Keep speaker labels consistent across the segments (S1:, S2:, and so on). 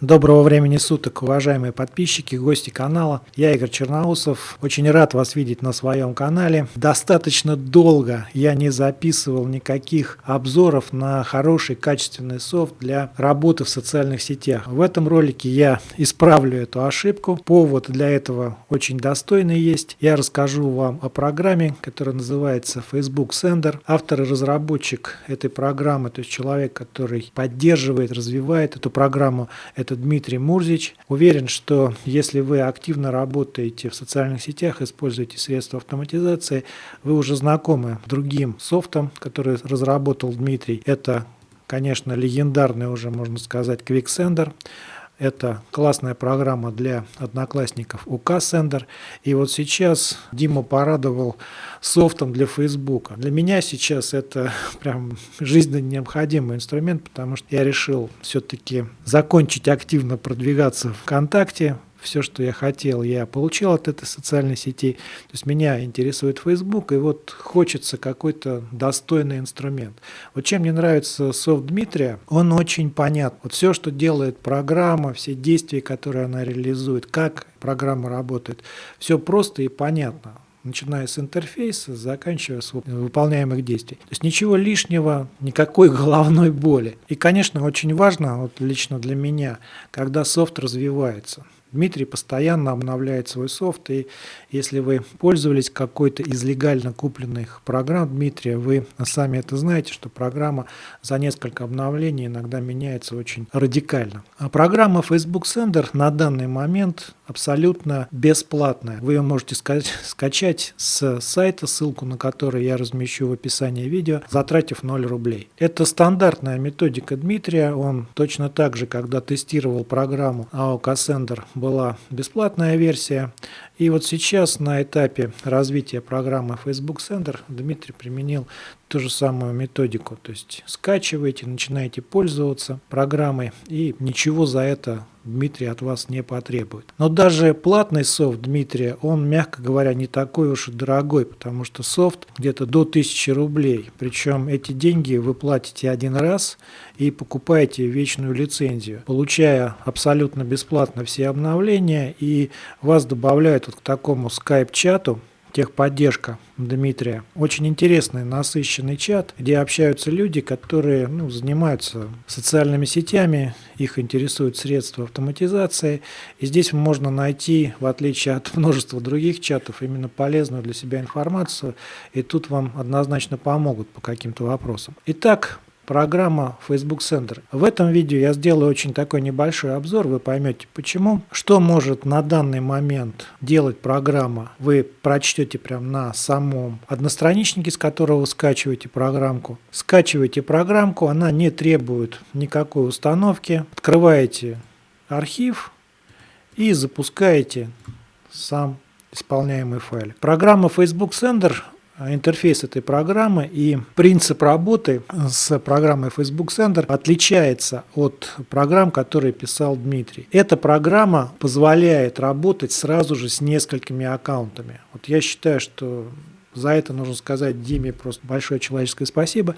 S1: Доброго времени суток, уважаемые подписчики, гости канала. Я Игорь Черноусов. Очень рад вас видеть на своем канале. Достаточно долго я не записывал никаких обзоров на хороший качественный софт для работы в социальных сетях. В этом ролике я исправлю эту ошибку. Повод для этого очень достойный есть. Я расскажу вам о программе, которая называется Facebook Sender. Автор и разработчик этой программы, то есть человек, который поддерживает, развивает эту программу, это это Дмитрий Мурзич. Уверен, что если вы активно работаете в социальных сетях, используете средства автоматизации, вы уже знакомы с другим софтом, который разработал Дмитрий. Это, конечно, легендарный уже, можно сказать, QuickSender. Это классная программа для одноклассников УК Sender. И вот сейчас Дима порадовал софтом для Фейсбука. Для меня сейчас это прям жизненно необходимый инструмент, потому что я решил все-таки закончить активно продвигаться ВКонтакте, все, что я хотел, я получил от этой социальной сети. То есть меня интересует Facebook, и вот хочется какой-то достойный инструмент. Вот чем мне нравится софт Дмитрия, он очень понят. Вот все, что делает программа, все действия, которые она реализует, как программа работает, все просто и понятно начиная с интерфейса, заканчивая с выполняемых действий. То есть ничего лишнего, никакой головной боли. И, конечно, очень важно, вот лично для меня, когда софт развивается. Дмитрий постоянно обновляет свой софт, и если вы пользовались какой-то из легально купленных программ Дмитрия, вы сами это знаете, что программа за несколько обновлений иногда меняется очень радикально. А программа Facebook Sender на данный момент абсолютно бесплатная. Вы ее можете скачать с сайта, ссылку на который я размещу в описании видео, затратив 0 рублей. Это стандартная методика Дмитрия, он точно так же, когда тестировал программу AOK Sender была бесплатная версия. И вот сейчас на этапе развития программы Facebook Sender Дмитрий применил ту же самую методику. То есть скачиваете, начинаете пользоваться программой и ничего за это Дмитрий от вас не потребует. Но даже платный софт Дмитрия, он, мягко говоря, не такой уж и дорогой, потому что софт где-то до 1000 рублей. Причем эти деньги вы платите один раз и покупаете вечную лицензию, получая абсолютно бесплатно все обновления и вас добавляют вот к такому скайп-чату, техподдержка Дмитрия. Очень интересный, насыщенный чат, где общаются люди, которые ну, занимаются социальными сетями, их интересуют средства автоматизации. И здесь можно найти, в отличие от множества других чатов, именно полезную для себя информацию. И тут вам однозначно помогут по каким-то вопросам. Итак, программа Facebook Center. В этом видео я сделаю очень такой небольшой обзор, вы поймете почему. Что может на данный момент делать программа, вы прочтете прямо на самом одностраничнике, с которого вы скачиваете программку. Скачиваете программку, она не требует никакой установки. Открываете архив и запускаете сам исполняемый файл. Программа Facebook Sender интерфейс этой программы и принцип работы с программой Facebook Sender отличается от программ, которые писал Дмитрий. Эта программа позволяет работать сразу же с несколькими аккаунтами. Вот я считаю, что за это нужно сказать Диме просто большое человеческое спасибо.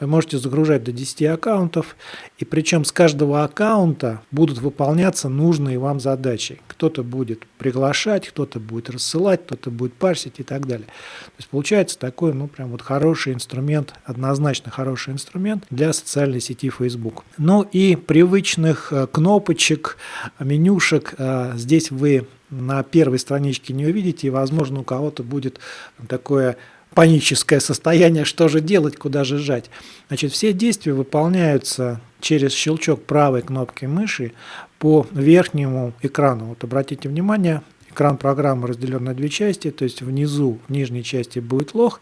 S1: Вы можете загружать до 10 аккаунтов, и причем с каждого аккаунта будут выполняться нужные вам задачи. Кто-то будет приглашать, кто-то будет рассылать, кто-то будет парсить и так далее. То есть получается такой, ну, прям вот хороший инструмент, однозначно хороший инструмент для социальной сети Facebook. Ну и привычных э, кнопочек, менюшек э, здесь вы на первой страничке не увидите, и, возможно, у кого-то будет такое паническое состояние, что же делать, куда же жать. Значит, все действия выполняются через щелчок правой кнопки мыши по верхнему экрану. Вот обратите внимание, экран программы разделен на две части, то есть внизу, в нижней части будет лог,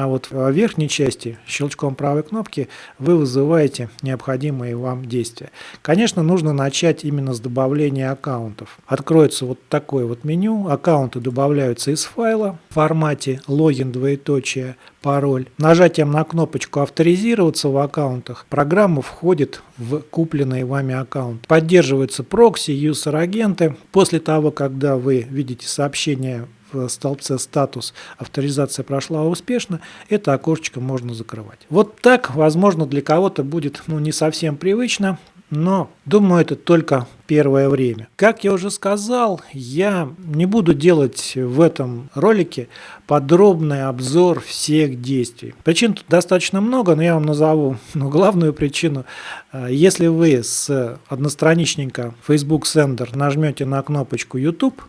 S1: а вот в верхней части щелчком правой кнопки вы вызываете необходимые вам действия. Конечно, нужно начать именно с добавления аккаунтов. Откроется вот такое вот меню. Аккаунты добавляются из файла в формате логин двоеточие пароль. Нажатием на кнопочку «Авторизироваться в аккаунтах» программа входит в купленный вами аккаунт. Поддерживаются прокси, юзер-агенты. После того, когда вы видите сообщение в столбце «Статус» авторизация прошла успешно, это окошечко можно закрывать. Вот так, возможно, для кого-то будет ну, не совсем привычно, но думаю, это только первое время. Как я уже сказал, я не буду делать в этом ролике подробный обзор всех действий. Причин тут достаточно много, но я вам назову ну, главную причину. Если вы с одностраничника Facebook Sender нажмете на кнопочку YouTube,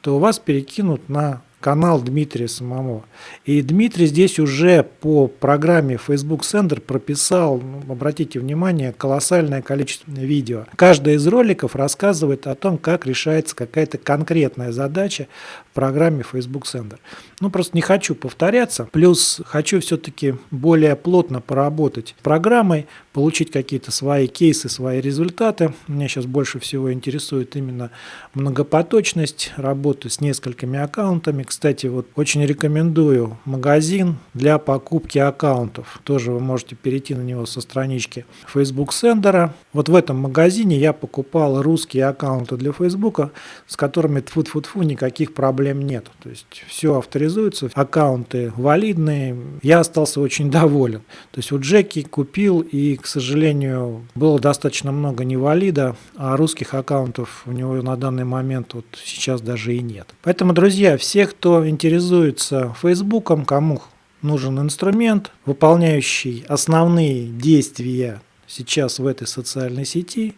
S1: то вас перекинут на канал Дмитрия самого. И Дмитрий здесь уже по программе Facebook Sender прописал, ну, обратите внимание, колоссальное количество видео. Каждый из роликов рассказывает о том, как решается какая-то конкретная задача в программе Facebook Sender. Ну, просто не хочу повторяться. Плюс хочу все-таки более плотно поработать с программой, получить какие-то свои кейсы, свои результаты. Меня сейчас больше всего интересует именно многопоточность работы с несколькими аккаунтами, кстати, вот очень рекомендую магазин для покупки аккаунтов. Тоже вы можете перейти на него со странички Facebook Sender. Вот в этом магазине я покупал русские аккаунты для Facebook, с которыми тфу тфу тфу никаких проблем нет. То есть все авторизуется, аккаунты валидные. Я остался очень доволен. То есть вот Джеки купил и, к сожалению, было достаточно много невалида, а русских аккаунтов у него на данный момент вот сейчас даже и нет. Поэтому, друзья, всех, кто интересуется Фейсбуком, кому нужен инструмент, выполняющий основные действия сейчас в этой социальной сети,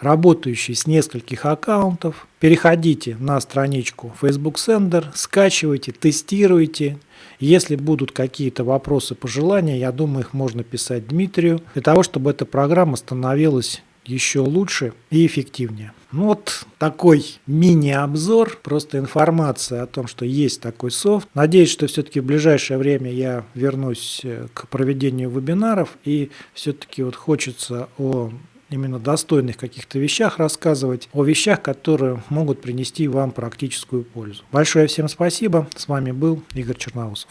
S1: работающий с нескольких аккаунтов, переходите на страничку Facebook Sender, скачивайте, тестируйте. Если будут какие-то вопросы, пожелания, я думаю, их можно писать Дмитрию, для того, чтобы эта программа становилась еще лучше и эффективнее. Ну вот такой мини-обзор, просто информация о том, что есть такой софт. Надеюсь, что все-таки в ближайшее время я вернусь э, к проведению вебинаров и все-таки вот хочется о именно достойных каких-то вещах рассказывать, о вещах, которые могут принести вам практическую пользу. Большое всем спасибо. С вами был Игорь Черноусов.